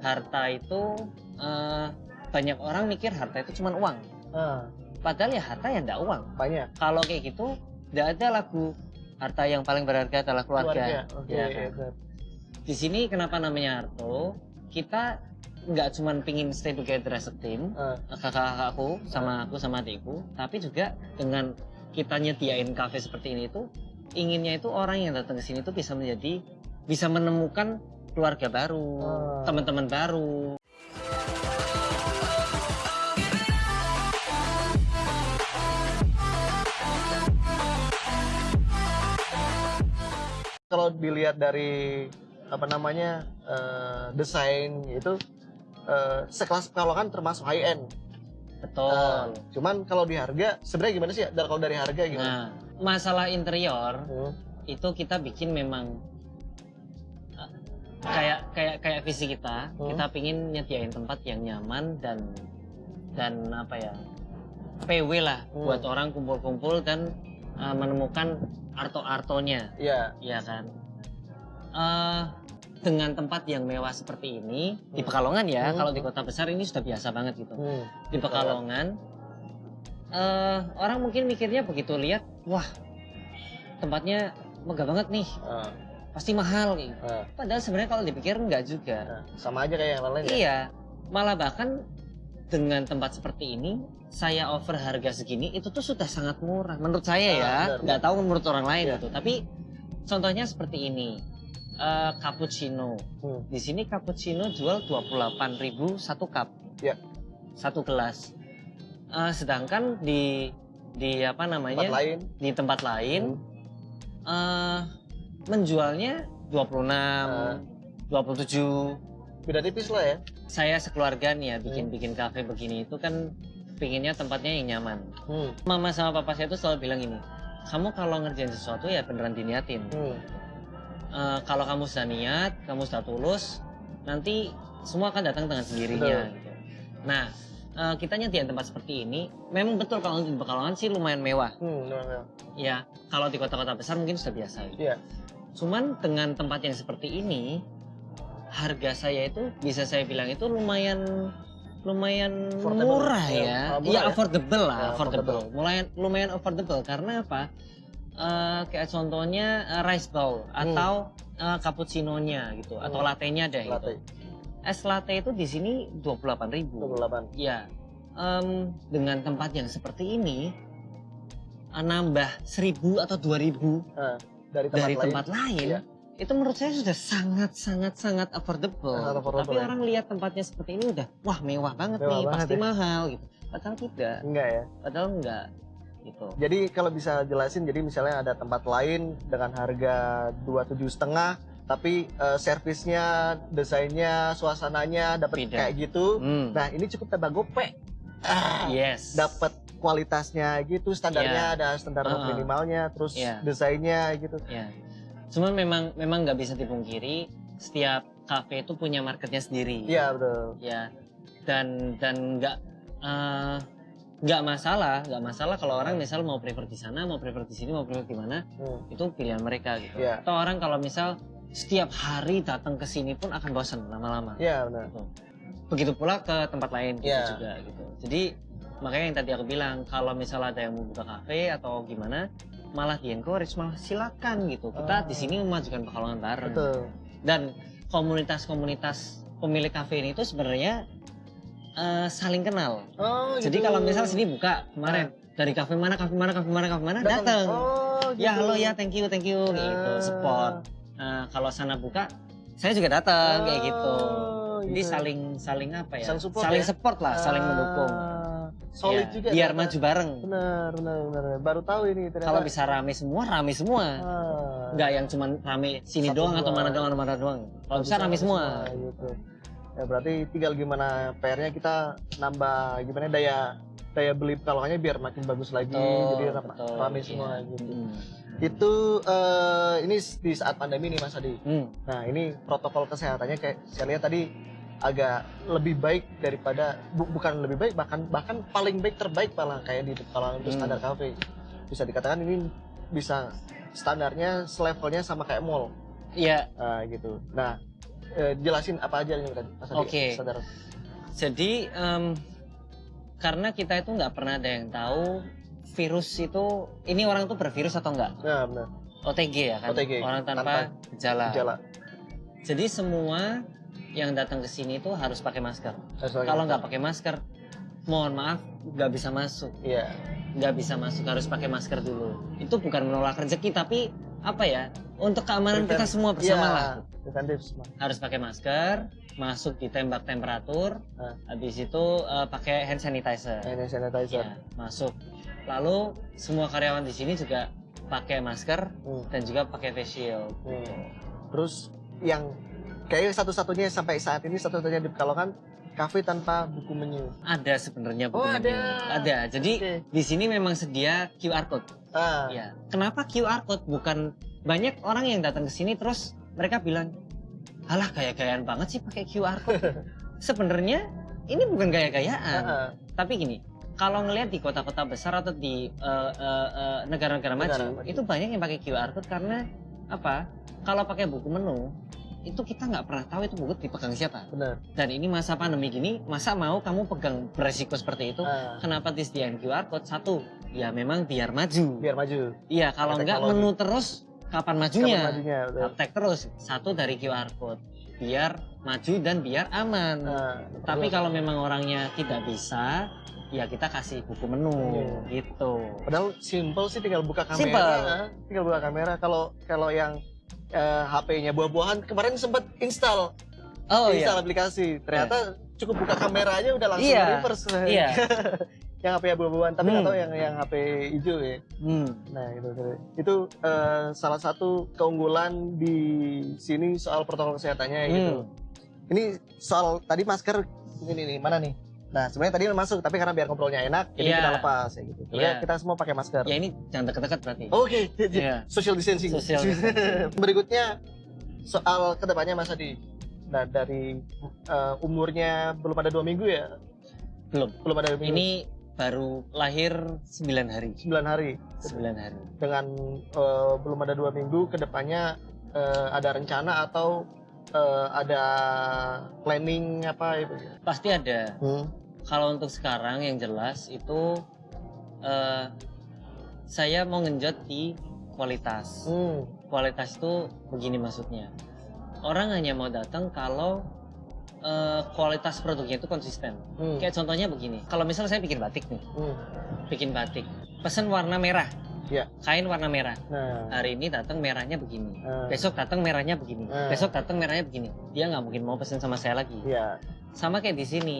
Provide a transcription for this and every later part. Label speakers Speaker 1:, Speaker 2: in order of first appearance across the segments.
Speaker 1: harta itu eh, banyak orang mikir harta itu cuma uang.
Speaker 2: Ah,
Speaker 1: Padahal ya harta ya enggak uang.
Speaker 2: banyak.
Speaker 1: Kalau kayak gitu, enggak ada lagu harta yang paling berharga adalah keluarga.
Speaker 2: Oke,
Speaker 1: Iya
Speaker 2: iya,
Speaker 1: kan?
Speaker 2: benar.
Speaker 1: Di sini kenapa namanya Harto? Kita nggak cuma pingin stay together as a team,
Speaker 2: Ah,
Speaker 1: kakak-kakakku sama aku sama adikku, tapi juga dengan kita nyediain kafe seperti ini tuh inginnya itu orang yang datang ke sini tuh bisa menjadi bisa menemukan keluarga baru,
Speaker 2: Ah.
Speaker 1: teman-teman baru.
Speaker 2: kalau dilihat dari apa namanya eh, desain itu eh, sekelas pekalongan termasuk high end.
Speaker 1: Betul.
Speaker 2: Nah, cuman kalau di harga sebenarnya gimana sih? Dari kalau dari harga gimana?
Speaker 1: Nah, masalah interior
Speaker 2: Hmm.
Speaker 1: itu kita bikin memang uh, kayak kayak kayak visi kita
Speaker 2: Hmm.
Speaker 1: kita pingin nyediain tempat yang nyaman dan dan apa ya PW lah
Speaker 2: Hmm.
Speaker 1: buat orang kumpul-kumpul dan uh, menemukan arto-artonya
Speaker 2: Iya.
Speaker 1: ya kan Eh, dengan tempat yang mewah seperti ini di
Speaker 2: Hmm.
Speaker 1: Pekalongan ya
Speaker 2: Hmm.
Speaker 1: kalau di kota besar ini sudah biasa banget gitu
Speaker 2: Hmm.
Speaker 1: di Pekalongan eh orang mungkin mikirnya begitu lihat wah tempatnya megah banget nih
Speaker 2: Ah,
Speaker 1: pasti mahal gitu.
Speaker 2: ah,
Speaker 1: Padahal sebenarnya kalau dipikir enggak juga.
Speaker 2: ah. sama aja kayak yang lain ya.
Speaker 1: Iya, malah bahkan dengan tempat seperti ini saya offer harga segini itu tuh sudah sangat murah menurut saya
Speaker 2: Ah,
Speaker 1: ya.
Speaker 2: benar,
Speaker 1: Nggak tahu menurut orang lain
Speaker 2: Iya.
Speaker 1: gitu. Tapi contohnya seperti ini. Eh, cappuccino.
Speaker 2: Hmm.
Speaker 1: Di sini cappuccino jual 28.000 satu cup.
Speaker 2: Iya.
Speaker 1: Satu gelas. Eh, sedangkan di di apa namanya?
Speaker 2: Tempat lain.
Speaker 1: di tempat lain
Speaker 2: Hmm.
Speaker 1: eh menjualnya 26,
Speaker 2: Ah.
Speaker 1: 27.
Speaker 2: Beda tipis lah ya.
Speaker 1: Saya sekeluarga nih ya bikin-bikin kafe begini itu kan pinginnya tempatnya yang nyaman.
Speaker 2: Hmm.
Speaker 1: Mama sama papa saya tuh selalu bilang gini, kamu kalau ngerjain sesuatu ya beneran diniatin.
Speaker 2: Hmm.
Speaker 1: Eh, kalau kamu sudah niat, kamu sudah tulus, nanti semua akan datang dengan sendirinya.
Speaker 2: Betul.
Speaker 1: Gitu. Nah, eh, kita nyediain tempat seperti ini, memang betul kalau di Pekalongan sih lumayan mewah.
Speaker 2: Hmm. benar, benar.
Speaker 1: Ya, kalau di kota-kota besar mungkin sudah biasa. gitu.
Speaker 2: Iya.
Speaker 1: Cuman dengan tempat yang seperti ini, harga saya itu bisa saya bilang itu lumayan lumayan
Speaker 2: Affordable.
Speaker 1: murah
Speaker 2: Ya,
Speaker 1: ya.
Speaker 2: murah
Speaker 1: Iya,
Speaker 2: ya.
Speaker 1: affordable lah,
Speaker 2: Ya,
Speaker 1: affordable. Lumayan lumayan affordable karena apa? Eh, kayak contohnya eh, rice bowl
Speaker 2: Hmm.
Speaker 1: atau eh, cappuccino-nya gitu atau
Speaker 2: Hmm.
Speaker 1: latte-nya deh
Speaker 2: Latte.
Speaker 1: gitu. Es latte itu di sini 28.000.
Speaker 2: 28.
Speaker 1: Ya. Em, dengan tempat yang seperti ini nambah 1000 atau 2000
Speaker 2: Dari tempat
Speaker 1: dari
Speaker 2: lain.
Speaker 1: tempat lain
Speaker 2: Iya.
Speaker 1: itu menurut saya sudah sangat sangat sangat affordable.
Speaker 2: Sangat affordable,
Speaker 1: Tapi
Speaker 2: ya.
Speaker 1: orang lihat tempatnya seperti ini udah wah mewah banget
Speaker 2: Mewah
Speaker 1: nih,
Speaker 2: banget
Speaker 1: pasti
Speaker 2: ya.
Speaker 1: mahal gitu. Padahal tidak,
Speaker 2: Enggak ya.
Speaker 1: padahal enggak gitu.
Speaker 2: Jadi kalau bisa jelasin, jadi misalnya ada tempat lain dengan harga dua tujuh setengah, tapi eh, servisnya, desainnya, suasananya dapat kayak gitu.
Speaker 1: Hmm.
Speaker 2: Nah ini cukup tambah gope. Ah,
Speaker 1: yes.
Speaker 2: dapat kualitasnya gitu, standarnya ada standar
Speaker 1: Uh-uh.
Speaker 2: minimalnya, terus
Speaker 1: Iya.
Speaker 2: desainnya gitu.
Speaker 1: Ya. Cuman memang memang nggak bisa dipungkiri setiap kafe itu punya marketnya sendiri.
Speaker 2: Iya betul.
Speaker 1: Ya. Dan dan nggak eh, nggak masalah, nggak masalah kalau orang misal mau prefer di sana, mau prefer di sini, mau prefer di mana,
Speaker 2: Hmm.
Speaker 1: itu pilihan mereka gitu.
Speaker 2: Iya.
Speaker 1: Atau orang kalau misal setiap hari datang ke sini pun akan bosan lama-lama.
Speaker 2: Iya benar.
Speaker 1: Begitu pula ke tempat lain gitu
Speaker 2: Iya.
Speaker 1: juga gitu. Jadi makanya yang tadi aku bilang kalau misal ada yang mau buka kafe atau gimana malah di encourage malah silakan gitu. Kita
Speaker 2: Oh.
Speaker 1: di sini memajukan pekalongan bareng.
Speaker 2: Betul.
Speaker 1: Dan komunitas-komunitas pemilik kafe ini tuh sebenarnya eh, saling kenal.
Speaker 2: Oh,
Speaker 1: Jadi
Speaker 2: gitu.
Speaker 1: kalau misal sini buka kemarin dari kafe mana, kafe mana, kafe mana, kafe mana datang.
Speaker 2: Oh,
Speaker 1: Ya
Speaker 2: gitu.
Speaker 1: halo ya, thank you, thank you gitu,
Speaker 2: Ah.
Speaker 1: support. Nah, kalau sana buka, saya juga datang kayak gitu.
Speaker 2: Oh,
Speaker 1: Jadi
Speaker 2: gitu.
Speaker 1: saling saling apa ya?
Speaker 2: Saling support
Speaker 1: saling
Speaker 2: ya?
Speaker 1: support lah, saling
Speaker 2: Ah,
Speaker 1: mendukung.
Speaker 2: Solid
Speaker 1: Ya,
Speaker 2: juga.
Speaker 1: Biar
Speaker 2: ternyata.
Speaker 1: maju bareng.
Speaker 2: Benar, benar, benar. Baru tahu ini ternyata.
Speaker 1: Kalau bisa rame semua, rame semua.
Speaker 2: Ah.
Speaker 1: Nggak yang cuman rame sini
Speaker 2: Satu
Speaker 1: doang atau
Speaker 2: dua.
Speaker 1: mana doang, mana doang. Kalau bisa rame semua.
Speaker 2: Gitu. Ya berarti tinggal gimana PR-nya kita nambah gimana daya daya beli pekalongannya biar makin bagus lagi.
Speaker 1: Betul,
Speaker 2: jadi
Speaker 1: betul,
Speaker 2: rame
Speaker 1: iya.
Speaker 2: semua gitu.
Speaker 1: Hmm.
Speaker 2: Itu eh, ini di saat pandemi nih Mas Adi.
Speaker 1: Hmm.
Speaker 2: Nah ini protokol kesehatannya kayak saya lihat tadi agak lebih baik daripada bu- bukan lebih baik bahkan bahkan paling baik terbaik malah kayak di Pekalongan untuk
Speaker 1: Hmm.
Speaker 2: standar cafe bisa dikatakan ini bisa standarnya selevelnya sama kayak mall
Speaker 1: Iya,
Speaker 2: Nah, gitu nah eh, jelasin apa aja yang tadi Mas
Speaker 1: Oke.
Speaker 2: saudara.
Speaker 1: Jadi em, karena kita itu nggak pernah ada yang tahu virus itu ini orang tuh bervirus atau enggak.
Speaker 2: Nah, benar.
Speaker 1: OTG ya kan.
Speaker 2: OTG,
Speaker 1: Orang tanpa,
Speaker 2: tanpa
Speaker 1: gejala.
Speaker 2: Gejala.
Speaker 1: Jadi semua yang datang ke sini itu harus pakai masker. Kalau nggak pakai masker, mohon maaf nggak bisa masuk.
Speaker 2: Iya.
Speaker 1: Nggak bisa masuk harus pakai masker dulu. Itu bukan menolak rezeki tapi apa ya? Untuk keamanan kita
Speaker 2: Prevent-
Speaker 1: semua bersama
Speaker 2: Iya,
Speaker 1: lah.
Speaker 2: Preventif semua.
Speaker 1: Harus pakai masker, masuk ditembak temperatur,
Speaker 2: Ah.
Speaker 1: habis itu eh, pakai hand sanitizer.
Speaker 2: Hand sanitizer.
Speaker 1: Ya, masuk. Lalu semua karyawan di sini juga pakai masker
Speaker 2: Hmm.
Speaker 1: dan juga pakai face shield.
Speaker 2: Hmm. Terus yang kayak satu-satunya sampai saat ini satu-satunya di Pekalongan kafe tanpa buku menu.
Speaker 1: Ada sebenarnya
Speaker 2: Oh,
Speaker 1: buku
Speaker 2: ada.
Speaker 1: menu. Ada. Jadi
Speaker 2: Oke.
Speaker 1: di sini memang sedia QR code.
Speaker 2: Ah,
Speaker 1: Ya. Kenapa QR code bukan banyak orang yang datang ke sini terus mereka bilang, "Alah gaya-gayaan banget sih pakai QR code." Sebenarnya ini bukan gaya-gayaan,
Speaker 2: ah, ah.
Speaker 1: tapi gini, kalau ngelihat di kota-kota besar atau di eh, eh, eh, negara-negara maju,
Speaker 2: Negara maju.
Speaker 1: itu banyak yang pakai QR code karena apa? Kalau pakai buku menu, itu kita nggak pernah tahu itu buku dipegang siapa.
Speaker 2: benar.
Speaker 1: Dan ini masa pandemi gini, masa mau kamu pegang beresiko seperti itu?
Speaker 2: Ah,
Speaker 1: Kenapa disediain QR code? Satu, ya memang biar maju.
Speaker 2: biar maju.
Speaker 1: Iya, kalau
Speaker 2: teknologi.
Speaker 1: menu terus kapan majunya?
Speaker 2: Kapan majunya? betul.
Speaker 1: Uptake terus. Satu dari QR code. Biar maju dan biar aman.
Speaker 2: Ah,
Speaker 1: Tapi
Speaker 2: betul.
Speaker 1: kalau memang orangnya tidak bisa, ya kita kasih buku menu
Speaker 2: Iya.
Speaker 1: gitu.
Speaker 2: Padahal simple sih tinggal buka kamera.
Speaker 1: Simple.
Speaker 2: Tinggal buka kamera. Kalau kalau yang eh, HP-nya buah-buahan kemarin sempat install
Speaker 1: Oh
Speaker 2: install
Speaker 1: iya.
Speaker 2: aplikasi. Ternyata cukup buka kamera aja udah langsung
Speaker 1: Iya.
Speaker 2: reverse.
Speaker 1: Iya.
Speaker 2: yang HP buah-buahan tapi nggak
Speaker 1: Hmm.
Speaker 2: tahu yang yang HP hijau ya.
Speaker 1: Hmm.
Speaker 2: Nah itu itu eh, salah satu keunggulan di sini soal protokol kesehatannya gitu.
Speaker 1: Hmm.
Speaker 2: Ini soal tadi masker ini nih mana nih? Nah sebenarnya tadi masuk tapi karena biar ngobrolnya enak jadi
Speaker 1: Iya.
Speaker 2: kita lepas ya gitu.
Speaker 1: Iya.
Speaker 2: kita semua pakai masker.
Speaker 1: Ya ini jangan dekat-dekat berarti.
Speaker 2: Oke,
Speaker 1: Iya.
Speaker 2: social distancing.
Speaker 1: Social distancing.
Speaker 2: Berikutnya soal ke depannya Mas Adi. Nah dari eh, umurnya belum ada dua minggu ya?
Speaker 1: Belum.
Speaker 2: Belum ada dua minggu.
Speaker 1: Ini baru lahir 9 hari.
Speaker 2: 9 hari.
Speaker 1: 9 hari.
Speaker 2: dengan eh, belum ada dua minggu ke depannya eh, ada rencana atau eh, ada planning apa itu
Speaker 1: Pasti ada.
Speaker 2: hmm.
Speaker 1: Kalau untuk sekarang yang jelas itu eh, saya mau ngenjot di kualitas.
Speaker 2: Hmm.
Speaker 1: Kualitas itu begini maksudnya. Orang hanya mau datang kalau eh, kualitas produknya itu konsisten.
Speaker 2: Hmm.
Speaker 1: Kayak contohnya begini. Kalau misalnya saya bikin batik nih,
Speaker 2: Hmm.
Speaker 1: bikin batik, pesen warna merah.
Speaker 2: Iya.
Speaker 1: Kain warna merah.
Speaker 2: nah
Speaker 1: Hari ini datang merahnya begini.
Speaker 2: eh,
Speaker 1: Besok datang merahnya begini.
Speaker 2: Eh.
Speaker 1: Besok datang merahnya begini. Dia nggak mungkin mau pesen sama saya lagi.
Speaker 2: ya
Speaker 1: Sama kayak di sini.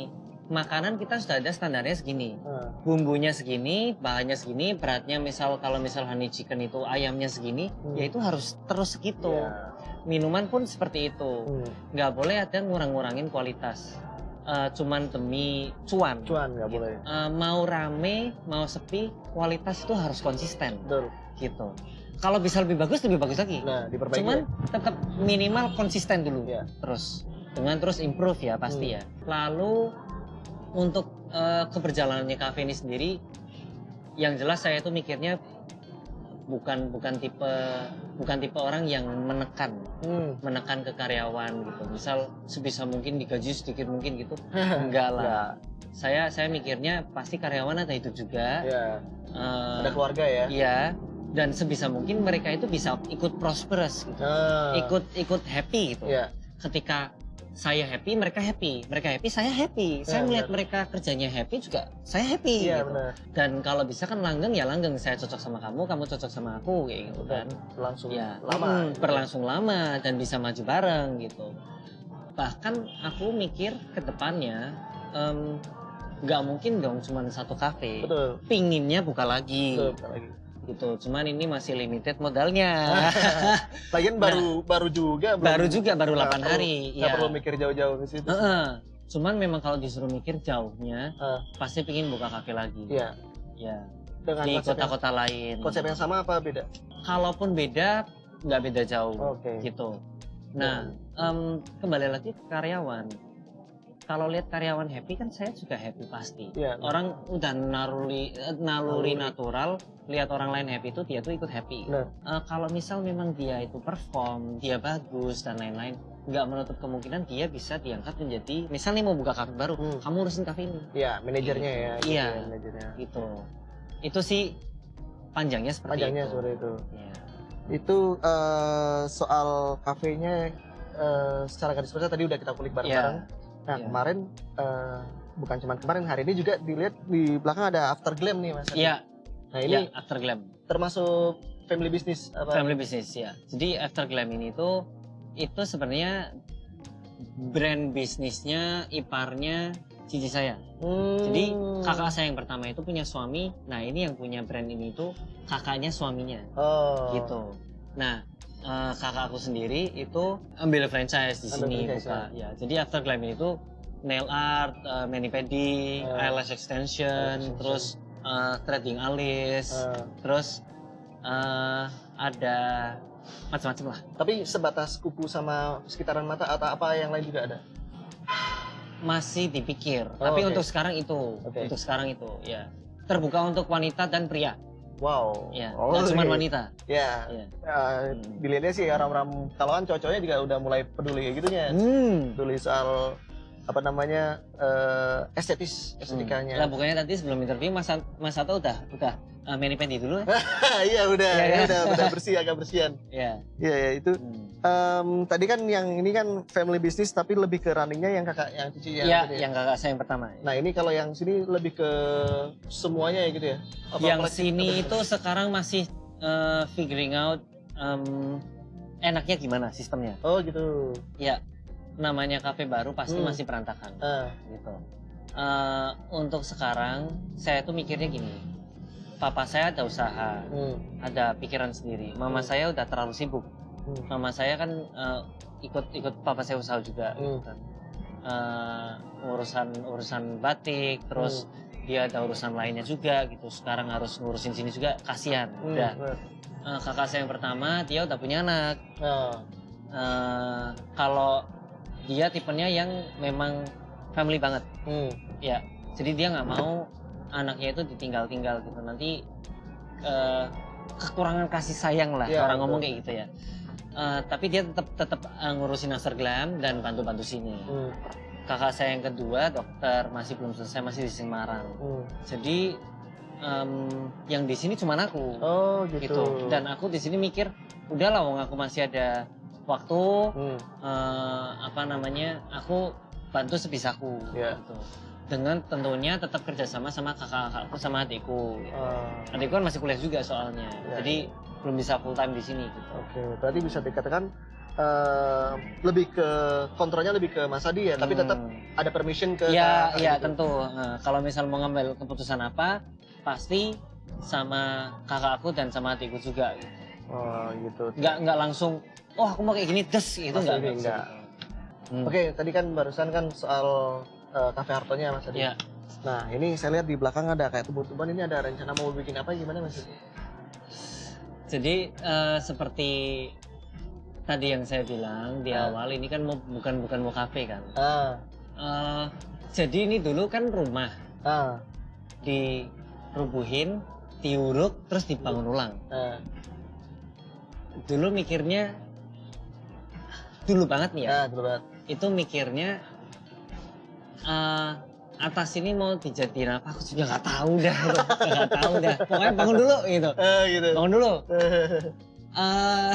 Speaker 1: Makanan kita sudah ada standarnya segini.
Speaker 2: eh,
Speaker 1: bumbunya segini, bahannya segini, beratnya misal kalau misal honey chicken itu ayamnya segini,
Speaker 2: Hmm.
Speaker 1: ya itu harus terus segitu.
Speaker 2: ya.
Speaker 1: Minuman pun seperti itu,
Speaker 2: Hmm.
Speaker 1: nggak boleh ada ngurang-ngurangin kualitas. Eh, cuman demi cuan.
Speaker 2: cuan nggak boleh
Speaker 1: Eh, mau rame, mau sepi, kualitas itu harus konsisten,
Speaker 2: betul
Speaker 1: gitu. Kalau bisa lebih bagus, lebih bagus lagi.
Speaker 2: nah diperbaiki
Speaker 1: Cuman tetap minimal konsisten dulu,
Speaker 2: Iya.
Speaker 1: terus dengan terus improve ya pasti
Speaker 2: Hmm.
Speaker 1: ya. Lalu untuk eh, keberjalanannya kafe ini sendiri, yang jelas saya itu mikirnya bukan bukan tipe bukan tipe orang yang menekan
Speaker 2: hmm.
Speaker 1: menekan ke karyawan gitu. Misal sebisa mungkin digaji sedikit mungkin gitu, enggak lah.
Speaker 2: ya
Speaker 1: Saya saya mikirnya pasti karyawan ada itu juga.
Speaker 2: ya
Speaker 1: Eh,
Speaker 2: ada keluarga ya
Speaker 1: Iya. Dan sebisa mungkin mereka itu bisa ikut prosperous gitu.
Speaker 2: Ah,
Speaker 1: Ikut ikut happy gitu.
Speaker 2: ya
Speaker 1: Ketika saya happy, mereka happy. Mereka happy, saya happy. Saya
Speaker 2: Ya,
Speaker 1: melihat
Speaker 2: benar.
Speaker 1: mereka kerjanya happy juga, saya happy.
Speaker 2: iya
Speaker 1: gitu.
Speaker 2: benar
Speaker 1: Dan kalau bisa kan langgeng ya langgeng. Saya cocok sama kamu, kamu cocok sama aku kayak gitu kan.
Speaker 2: langsung
Speaker 1: Ya,
Speaker 2: lama
Speaker 1: mm, berlangsung lama dan bisa maju bareng gitu. Bahkan aku mikir ke depannya nggak mungkin dong cuma satu kafe.
Speaker 2: betul
Speaker 1: Pinginnya buka lagi
Speaker 2: betul betul lagi
Speaker 1: gitu. Cuman ini masih limited modalnya.
Speaker 2: lagian baru baru juga belum-
Speaker 1: Nah. baru juga baru
Speaker 2: nggak
Speaker 1: 8
Speaker 2: perlu-
Speaker 1: hari.
Speaker 2: nggak
Speaker 1: ya.
Speaker 2: perlu mikir jauh-jauh ke situ
Speaker 1: Heeh. Cuman memang kalau disuruh mikir jauhnya,
Speaker 2: Ah.
Speaker 1: pasti pingin buka kafe lagi.
Speaker 2: iya
Speaker 1: Ya.
Speaker 2: dengan
Speaker 1: Di kota-kota lain.
Speaker 2: konsep yang sama apa beda
Speaker 1: Kalaupun beda, nggak beda jauh.
Speaker 2: oke
Speaker 1: Gitu. Nah, em, kembali lagi ke karyawan. Kalau lihat karyawan happy kan saya juga happy pasti.
Speaker 2: Iya.
Speaker 1: Orang udah naruli, eh, naluri
Speaker 2: Naluri.
Speaker 1: natural, lihat orang lain happy itu dia tuh ikut happy.
Speaker 2: Benar.
Speaker 1: Eh, kalau misal memang dia itu perform, dia bagus dan lain-lain, nggak menutup kemungkinan dia bisa diangkat menjadi misalnya mau buka kafe baru
Speaker 2: Hmm.
Speaker 1: kamu urusin kafe ini
Speaker 2: Ya, manajernya ya. gitu
Speaker 1: Iya.
Speaker 2: ya, manajernya.
Speaker 1: gitu itu sih panjangnya seperti
Speaker 2: Panjangnya
Speaker 1: itu
Speaker 2: seperti itu.
Speaker 1: Iya.
Speaker 2: Itu eh, soal kafenya eh, secara garis besar tadi udah kita kulik bareng-bareng. Nah,
Speaker 1: Iya.
Speaker 2: kemarin eh, bukan cuma kemarin hari ini juga dilihat di belakang ada after glam nih Mas.
Speaker 1: Iya
Speaker 2: Nah, ini
Speaker 1: iya, after glam
Speaker 2: termasuk family business apa?
Speaker 1: family business ya jadi after glam ini tuh itu sebenarnya brand bisnisnya iparnya cici saya
Speaker 2: Hmm.
Speaker 1: Jadi kakak saya yang pertama itu punya suami. Nah ini yang punya brand ini itu kakaknya suaminya,
Speaker 2: oh.
Speaker 1: gitu. Nah eh, kakak aku sendiri itu ambil franchise di
Speaker 2: Ambil
Speaker 1: sini
Speaker 2: franchise,
Speaker 1: buka. Ya. Jadi After Glam itu nail art, eh, mani pedi,
Speaker 2: Oh.
Speaker 1: eyelash extension,
Speaker 2: Eyelash
Speaker 1: terus eh, threading alis,
Speaker 2: Eh,
Speaker 1: terus eh, ada macam-macam lah.
Speaker 2: tapi sebatas kuku sama sekitaran mata atau apa yang lain juga ada?
Speaker 1: Masih dipikir.
Speaker 2: Oh,
Speaker 1: Tapi
Speaker 2: oke.
Speaker 1: untuk sekarang itu,
Speaker 2: Oke.
Speaker 1: untuk sekarang itu, ya terbuka untuk wanita dan pria.
Speaker 2: Wow.
Speaker 1: Ya,
Speaker 2: Oh,
Speaker 1: nggak cuma
Speaker 2: iya.
Speaker 1: wanita.
Speaker 2: Ya,
Speaker 1: Ya.
Speaker 2: eh,
Speaker 1: Hmm.
Speaker 2: dilihatnya sih orang-orang kalau kan juga udah mulai peduli kayak gitunya.
Speaker 1: Hmm.
Speaker 2: Peduli soal apa namanya eh, estetis
Speaker 1: Lah
Speaker 2: estetikanya.
Speaker 1: bukannya tadi sebelum interview Mas Mas Sato udah udah uh, mani pedi dulu ya?
Speaker 2: Iya udah,
Speaker 1: Iya,
Speaker 2: ya,
Speaker 1: ya.
Speaker 2: udah udah bersih agak bersihan.
Speaker 1: ya.
Speaker 2: Iya ya itu.
Speaker 1: Hmm.
Speaker 2: Em, tadi kan yang ini kan family business tapi lebih ke runningnya yang kakak yang cici yang
Speaker 1: Iya,
Speaker 2: tadi ya.
Speaker 1: yang kakak saya yang pertama.
Speaker 2: Nah ini kalau yang sini lebih ke semuanya ya gitu ya? Apa
Speaker 1: yang sini itu sekarang masih uh, figuring out um, enaknya gimana sistemnya.
Speaker 2: Oh gitu.
Speaker 1: Ya, namanya kafe baru pasti
Speaker 2: Hmm.
Speaker 1: masih berantakan
Speaker 2: Ah,
Speaker 1: gitu. Uh, untuk sekarang saya tuh mikirnya gini. Papa saya ada usaha,
Speaker 2: hmm,
Speaker 1: ada pikiran sendiri. Mama
Speaker 2: Hmm.
Speaker 1: saya udah terlalu sibuk.
Speaker 2: Hmm,
Speaker 1: mama saya kan eh, ikut ikut papa saya usaha juga. Gitu
Speaker 2: Hmm.
Speaker 1: kan. Eh, urusan urusan batik terus
Speaker 2: Hmm.
Speaker 1: dia ada urusan lainnya juga gitu. Sekarang harus ngurusin sini juga kasihan.
Speaker 2: Hmm,
Speaker 1: udah. Eh, kakak saya yang pertama dia udah punya anak.
Speaker 2: Ah,
Speaker 1: Eh, kalau dia tipenya yang memang family banget.
Speaker 2: Hmm,
Speaker 1: ya jadi dia nggak mau anaknya itu ditinggal-tinggal gitu. Nanti eh, kekurangan kasih sayang lah.
Speaker 2: Iya,
Speaker 1: orang
Speaker 2: betul.
Speaker 1: ngomong kayak gitu ya Eh, tapi dia tetap tetap eh, ngurusin Glam dan bantu-bantu sini.
Speaker 2: Hmm,
Speaker 1: kakak saya yang kedua dokter masih belum selesai masih di Semarang.
Speaker 2: Hmm.
Speaker 1: jadi em, yang di sini cuma aku.
Speaker 2: Oh gitu.
Speaker 1: gitu. Dan aku di sini mikir udahlah wong aku masih ada waktu.
Speaker 2: Hmm,
Speaker 1: eh, apa namanya aku bantu sebisaku
Speaker 2: Iya.
Speaker 1: gitu dengan tentunya tetap kerjasama sama kakak-kakakku sama adikku
Speaker 2: ah,
Speaker 1: adikku kan masih kuliah juga soalnya
Speaker 2: Iya,
Speaker 1: jadi belum bisa full time di sini gitu
Speaker 2: Oke, berarti bisa dikatakan eh, lebih ke kontrolnya lebih ke Mas Adi ya, tapi
Speaker 1: Hmm.
Speaker 2: tetap ada permission ke
Speaker 1: ya
Speaker 2: kakak
Speaker 1: ya
Speaker 2: gitu.
Speaker 1: tentu Nah, kalau misal mau ngambil keputusan apa pasti sama kakakku dan sama adikku juga gitu.
Speaker 2: Oh gitu.
Speaker 1: nggak nggak langsung oh aku mau kayak gini des itu
Speaker 2: Langsung
Speaker 1: nggak
Speaker 2: ini,
Speaker 1: bisa
Speaker 2: nggak.
Speaker 1: gitu. Hmm.
Speaker 2: Oke, tadi kan barusan kan soal kafe Hartonya Mas Adi.
Speaker 1: Ya.
Speaker 2: Nah, ini saya lihat di belakang ada kayak tumbuh-tumbuhan ini ada rencana mau bikin apa gimana Mas?
Speaker 1: Jadi eh, seperti tadi yang saya bilang di
Speaker 2: Ah.
Speaker 1: awal ini kan mau, bukan bukan mau kafe kan.
Speaker 2: Ah,
Speaker 1: Eh, jadi ini dulu kan rumah
Speaker 2: ah,
Speaker 1: dirubuhin, diuruk, terus dibangun ulang.
Speaker 2: ah,
Speaker 1: Dulu mikirnya dulu banget nih ya.
Speaker 2: ah, betul banget.
Speaker 1: Itu mikirnya eh, atas ini mau dijadiin apa? Aku juga nggak tahu dah, nggak tahu dah. Pokoknya bangun dulu gitu.
Speaker 2: Ah, gitu.
Speaker 1: Bangun dulu. Eh,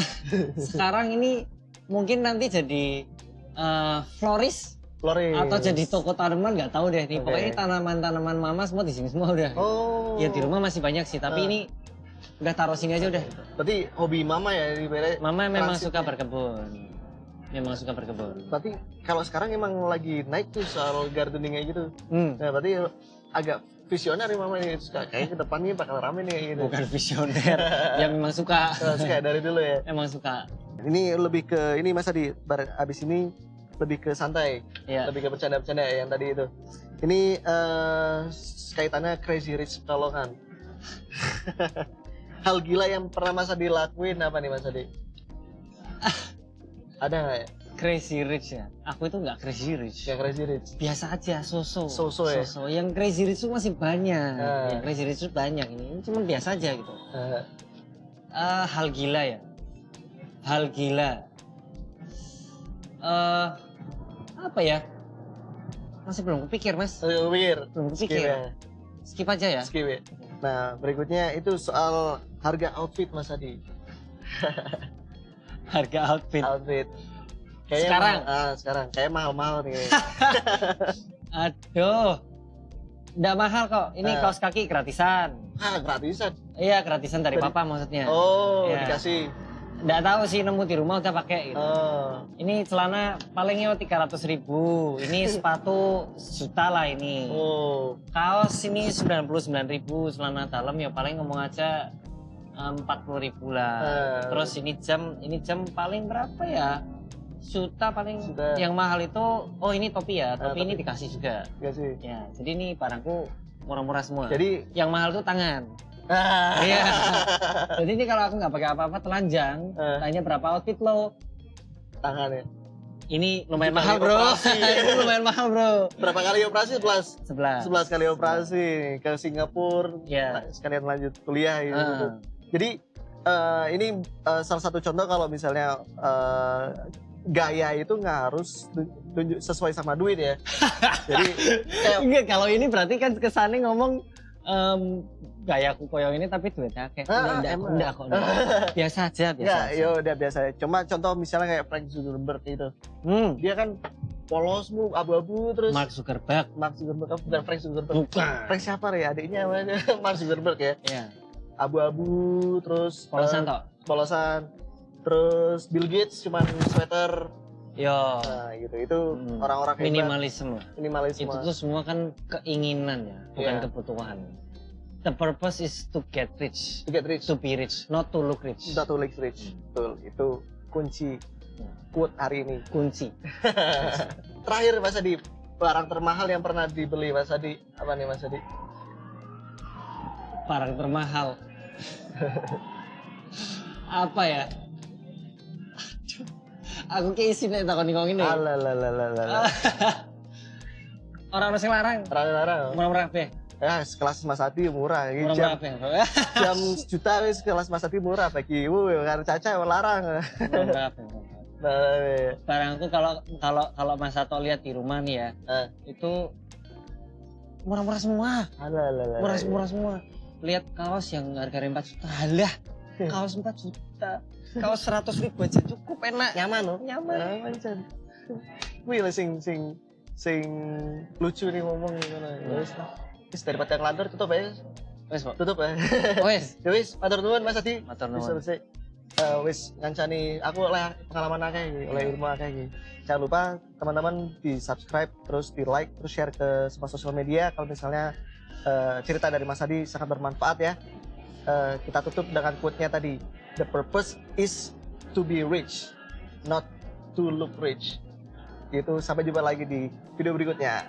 Speaker 1: sekarang ini mungkin nanti jadi eh, florist
Speaker 2: Flores.
Speaker 1: atau jadi toko tanaman nggak tahu deh nih.
Speaker 2: Oke.
Speaker 1: Pokoknya tanaman-tanaman mama semua di sini semua udah.
Speaker 2: Oh.
Speaker 1: Ya di rumah masih banyak sih, tapi
Speaker 2: Ah.
Speaker 1: ini udah taruh sini aja udah.
Speaker 2: Berarti hobi mama ya di.
Speaker 1: Mama memang suka berkebun. Memang suka berkebun.
Speaker 2: Berarti kalau sekarang emang lagi naik tuh soal gardening kayak gitu.
Speaker 1: Hmm,
Speaker 2: Nah, berarti agak visioner nih mama ini suka kayak ke depannya bakal rame nih kayak gitu.
Speaker 1: bukan visioner. ya memang suka.
Speaker 2: Oh, suka dari dulu ya.
Speaker 1: Emang suka.
Speaker 2: Ini lebih ke ini masa di abis ini lebih ke santai,
Speaker 1: Ya.
Speaker 2: lebih ke bercanda-bercanda ya yang tadi itu. Ini eh kaitannya Crazy Rich Pekalongan. Hal gila yang pernah Mas Adi lakuin apa nih Mas Adi? Ada nggak ya?
Speaker 1: Crazy rich ya. Aku itu nggak crazy rich.
Speaker 2: Yang Crazy Rich?
Speaker 1: biasa aja so-so
Speaker 2: So-so ya?
Speaker 1: So-so. yang crazy rich itu masih banyak
Speaker 2: Ah.
Speaker 1: yang crazy rich itu banyak ini, ini cuma biasa aja gitu
Speaker 2: Eh,
Speaker 1: Eh, hal gila ya hal gila eh apa ya? Masih belum kepikir, Mas.
Speaker 2: Ayo, pikir.
Speaker 1: Belum
Speaker 2: Skip
Speaker 1: kepikir.
Speaker 2: ya.
Speaker 1: Skip aja ya.
Speaker 2: Skip ya. Nah, berikutnya itu soal harga outfit Mas Adi.
Speaker 1: Harga outfit.
Speaker 2: Outfit.
Speaker 1: Sekarang?
Speaker 2: mahal- ah, sekarang kayak mahal-mahal nih.
Speaker 1: Aduh. Nggak mahal kok. Ini
Speaker 2: Ah.
Speaker 1: kaos kaki gratisan.
Speaker 2: ah, gratisan.
Speaker 1: Iya, gratisan dari papa maksudnya.
Speaker 2: Oh,
Speaker 1: Ya.
Speaker 2: dikasih.
Speaker 1: Nggak tahu sih nemu di rumah udah pakai gitu.
Speaker 2: Oh.
Speaker 1: Ini celana palingnya 300 ribu. Ini sepatu juta lah ini.
Speaker 2: Oh.
Speaker 1: Kaos ini 99 ribu. Celana dalam ya paling ngomong aja empat puluh ribu lah.
Speaker 2: Eh.
Speaker 1: Terus ini jam, ini jam paling berapa ya? Juta paling. Yang mahal itu, oh ini topi ya.
Speaker 2: Ah,
Speaker 1: Topi ini dikasih juga.
Speaker 2: Dikasih.
Speaker 1: Ya, jadi ini barangku murah-murah semua.
Speaker 2: Jadi
Speaker 1: yang mahal tuh tangan.
Speaker 2: ah.
Speaker 1: Iya. Jadi ini kalau aku nggak pakai apa-apa telanjang,
Speaker 2: Eh.
Speaker 1: tanya berapa outfit lo?
Speaker 2: tangannya.
Speaker 1: Ini lumayan mahal bro.
Speaker 2: operasi.
Speaker 1: ini lumayan mahal bro.
Speaker 2: Berapa kali operasi? 11.
Speaker 1: 11.
Speaker 2: 11 kali operasi ke Singapura.
Speaker 1: Ya.
Speaker 2: Sekalian lanjut kuliah gitu.
Speaker 1: Ah.
Speaker 2: Jadi eh, ini eh, salah satu contoh kalau misalnya eh, gaya itu nggak harus tu- tunjuk sesuai sama duit ya. Jadi kayak
Speaker 1: Enggak, kalau ini berarti kan kesannya ngomong em, gayaku koyong ini tapi duitnya kayak
Speaker 2: Ah,
Speaker 1: enggak,
Speaker 2: emang.
Speaker 1: enggak kok. enggak. Biasa aja, biasa.
Speaker 2: ya,
Speaker 1: aja.
Speaker 2: udah biasa. Cuma contoh misalnya kayak Frank Zuckerberg itu,
Speaker 1: Hmm.
Speaker 2: dia kan polos mu abu-abu terus
Speaker 1: Mark Zuckerberg.
Speaker 2: Mark Zuckerberg bukan Frank Zuckerberg.
Speaker 1: Bukan.
Speaker 2: Frank siapa ya adiknya namanya Mark Zuckerberg ya.
Speaker 1: Ya,
Speaker 2: Abu-abu terus
Speaker 1: polosan
Speaker 2: eh,
Speaker 1: tok.
Speaker 2: polosan. Terus Bill Gates cuman sweater.
Speaker 1: Yo,
Speaker 2: Nah, gitu. Itu
Speaker 1: Hmm.
Speaker 2: orang-orang hebat,
Speaker 1: minimalisme.
Speaker 2: minimalisme.
Speaker 1: Itu tuh semua kan keinginan ya, bukan
Speaker 2: Iya.
Speaker 1: kebutuhan. The purpose is to get rich,
Speaker 2: to get rich.
Speaker 1: to be rich, not to look rich.
Speaker 2: Not to live rich. Betul. Itu kunci quote hari ini.
Speaker 1: Kunci.
Speaker 2: Terakhir Mas Adi, barang termahal yang pernah dibeli Mas Adi apa nih Mas Adi?
Speaker 1: Barang termahal. Apa ya? Aduh, Aku kayak isi nih takon ngomong ini.
Speaker 2: Alalalalala.
Speaker 1: Orang harus larang. Murah-murah be.
Speaker 2: Ya, sekelas Mas Adi murah. Ini
Speaker 1: Murah-murah
Speaker 2: jam,
Speaker 1: be.
Speaker 2: jam sejuta wis sekelas Mas Adi murah bagi ibu karena caca larang.
Speaker 1: Murah-murah be.
Speaker 2: Nah, iya.
Speaker 1: Barangku kalau kalau kalau Mas Sato lihat di rumah nih ya,
Speaker 2: Eh.
Speaker 1: itu murah-murah semua.
Speaker 2: Alalalalala.
Speaker 1: Murah murah semua. Lihat kaos yang harganya 4 juta. Halah, kaos 4 juta. Kaos 100 ribu aja cukup enak.
Speaker 2: Nyaman loh.
Speaker 1: Nyaman.
Speaker 2: Nyaman Chan. Wih lah sing sing sing lucu nih ngomong gimana. Ya wis. Wis daripada ngelantur tutup ya.
Speaker 1: Wes, Pak.
Speaker 2: Tutup ya.
Speaker 1: Wes.
Speaker 2: Ya wis, matur nuwun Mas Adi.
Speaker 1: Matur
Speaker 2: Wis
Speaker 1: nuwun.
Speaker 2: selesai. Eh, wis ngancani aku oleh pengalaman akeh iki, oleh ilmu akeh iki. Jangan lupa teman-teman di subscribe, terus di like, terus share ke semua sosial media kalau misalnya eh, cerita dari Mas Adi sangat bermanfaat ya. Eh, kita tutup dengan quote-nya tadi. The purpose is to be rich, not to look rich. Gitu, sampai jumpa lagi di video berikutnya.